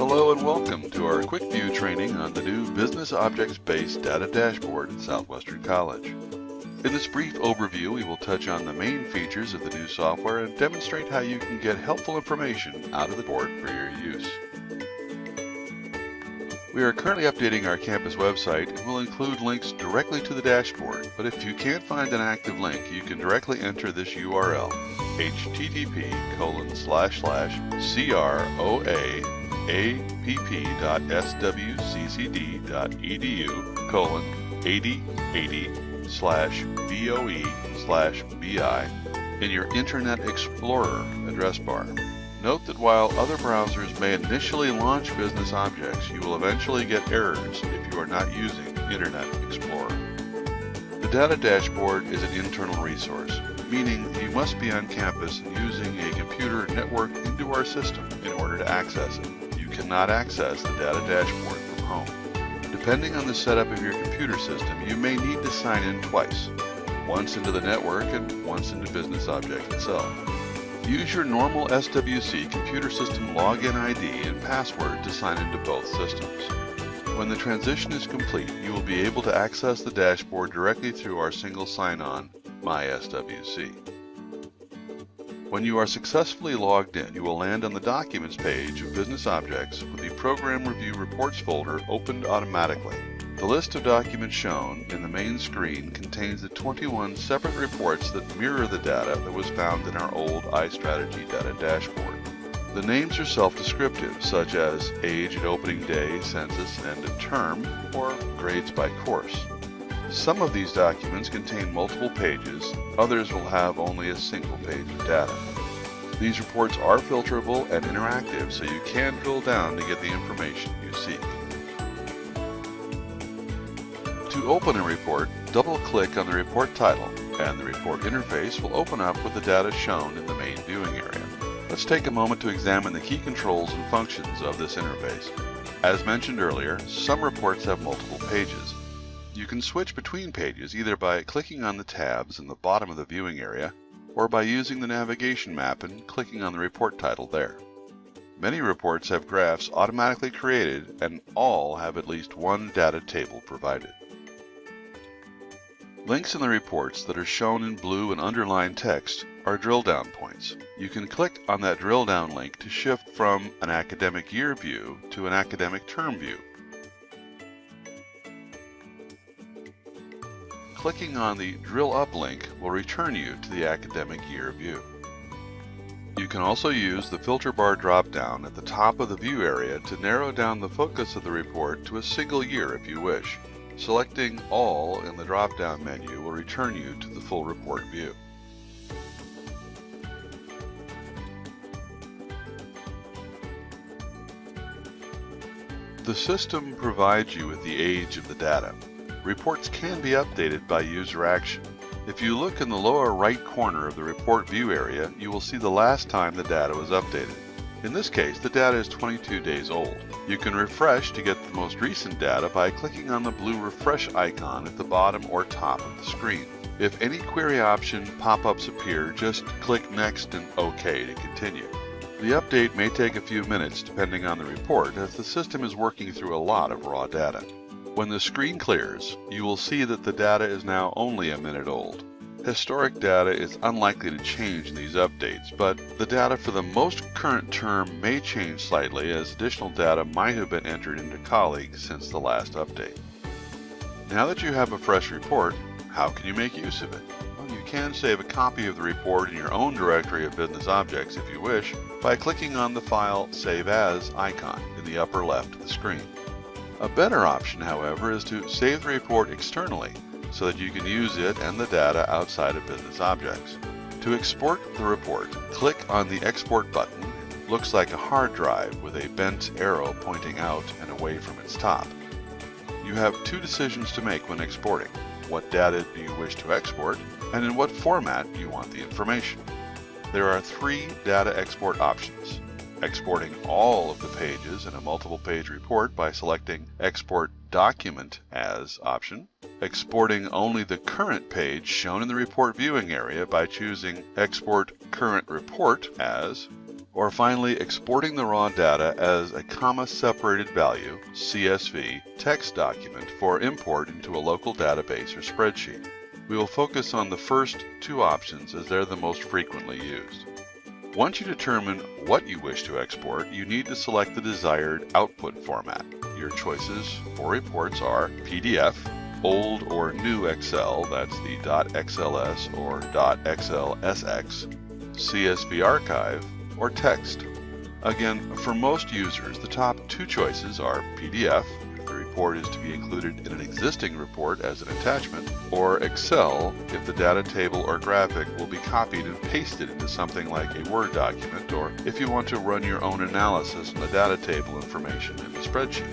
Hello and welcome to our quick view training on the new Business Objects-Based Data Dashboard at Southwestern College. In this brief overview, we will touch on the main features of the new software and demonstrate how you can get helpful information out of the board for your use. We are currently updating our campus website and will include links directly to the dashboard, but if you can't find an active link, you can directly enter this URL, http colon slash slash croapp.swccd.edu colon 8080 slash voe slash bi in your Internet Explorer address bar. Note that while other browsers may initially launch business objects, you will eventually get errors if you are not using Internet Explorer. The data dashboard is an internal resource, meaning you must be on campus using a computer networked into our system in order to access it. Cannot access the data dashboard from home. Depending on the setup of your computer system, you may need to sign in twice, once into the network and once into Business Object itself. Use your normal SWC computer system login ID and password to sign into both systems. When the transition is complete, you will be able to access the dashboard directly through our single sign-on, MySWC. When you are successfully logged in, you will land on the Documents page of Business Objects with the Program Review Reports folder opened automatically. The list of documents shown in the main screen contains the 21 separate reports that mirror the data that was found in our old iStrategy data dashboard. The names are self-descriptive, such as age at opening day, census, and a term, or grades by course. Some of these documents contain multiple pages, others will have only a single page of data. These reports are filterable and interactive, so you can drill down to get the information you seek. To open a report, double-click on the report title, and the report interface will open up with the data shown in the main viewing area. Let's take a moment to examine the key controls and functions of this interface. As mentioned earlier, some reports have multiple pages. You can switch between pages either by clicking on the tabs in the bottom of the viewing area or by using the navigation map and clicking on the report title there. Many reports have graphs automatically created and all have at least one data table provided. Links in the reports that are shown in blue and underlined text are drill down points. You can click on that drill down link to shift from an academic year view to an academic term view. Clicking on the drill up link will return you to the academic year view. You can also use the filter bar drop down at the top of the view area to narrow down the focus of the report to a single year if you wish. Selecting All in the drop-down menu will return you to the full report view. The system provides you with the age of the data. Reports can be updated by user action. If you look in the lower right corner of the report view area, you will see the last time the data was updated. In this case, the data is 22 days old. You can refresh to get the most recent data by clicking on the blue refresh icon at the bottom or top of the screen. If any query option pop-ups appear, just click Next and OK to continue. The update may take a few minutes depending on the report as the system is working through a lot of raw data. When the screen clears, you will see that the data is now only a minute old. Historic data is unlikely to change in these updates, but the data for the most current term may change slightly as additional data might have been entered into colleagues since the last update. Now that you have a fresh report, how can you make use of it? Well, you can save a copy of the report in your own directory of business objects if you wish by clicking on the File Save As icon in the upper left of the screen. A better option, however, is to save the report externally so that you can use it and the data outside of business objects. To export the report, click on the Export button. It looks like a hard drive with a bent arrow pointing out and away from its top. You have two decisions to make when exporting. What data do you wish to export, and in what format you want the information. There are three data export options. Exporting all of the pages in a multiple page report by selecting Export Document as option exporting only the current page shown in the report viewing area by choosing Export Current Report as, or finally exporting the raw data as a comma-separated value, CSV, text document for import into a local database or spreadsheet. We will focus on the first two options as they're the most frequently used. Once you determine what you wish to export, you need to select the desired output format. Your choices for reports are PDF, old or new Excel, that's the .xls or .xlsx, CSV archive, or text. Again, for most users, the top two choices are PDF, report is to be included in an existing report as an attachment, or Excel, if the data table or graphic will be copied and pasted into something like a Word document, or if you want to run your own analysis on the data table information in the spreadsheet.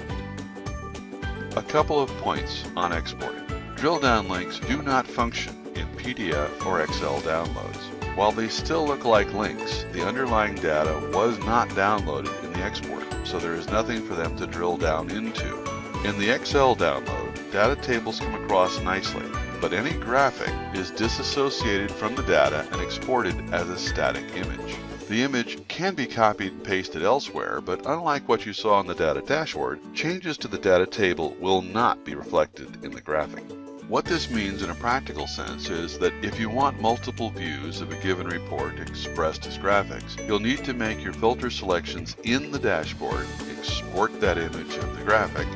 A couple of points on exporting. Drill down links do not function in PDF or Excel downloads. While they still look like links, the underlying data was not downloaded in the export, so there is nothing for them to drill down into. In the Excel download, data tables come across nicely, but any graphic is disassociated from the data and exported as a static image. The image can be copied and pasted elsewhere, but unlike what you saw in the data dashboard, changes to the data table will not be reflected in the graphic. What this means in a practical sense is that if you want multiple views of a given report expressed as graphics, you'll need to make your filter selections in the dashboard, export that image of the graphic,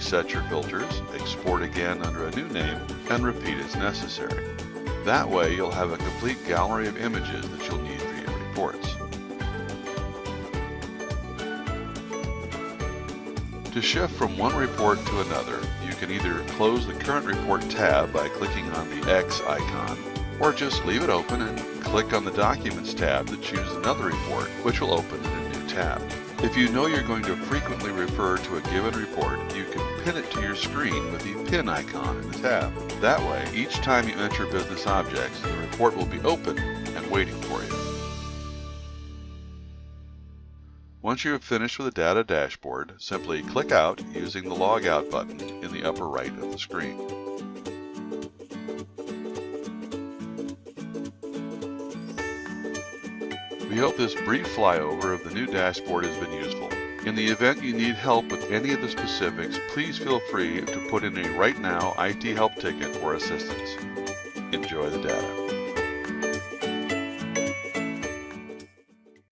reset your filters, export again under a new name, and repeat as necessary. That way you'll have a complete gallery of images that you'll need for your reports. To shift from one report to another, you can either close the current report tab by clicking on the X icon, or just leave it open and click on the Documents tab to choose another report, which will open in a new tab. If you know you're going to frequently refer to a given report, you can pin it to your screen with the pin icon in the tab. That way, each time you enter business objects, the report will be open and waiting for you. Once you have finished with the data dashboard, simply click out using the Logout button in the upper right of the screen. We hope this brief flyover of the new dashboard has been useful. In the event you need help with any of the specifics, please feel free to put in a Right Now IT Help ticket for assistance. Enjoy the data.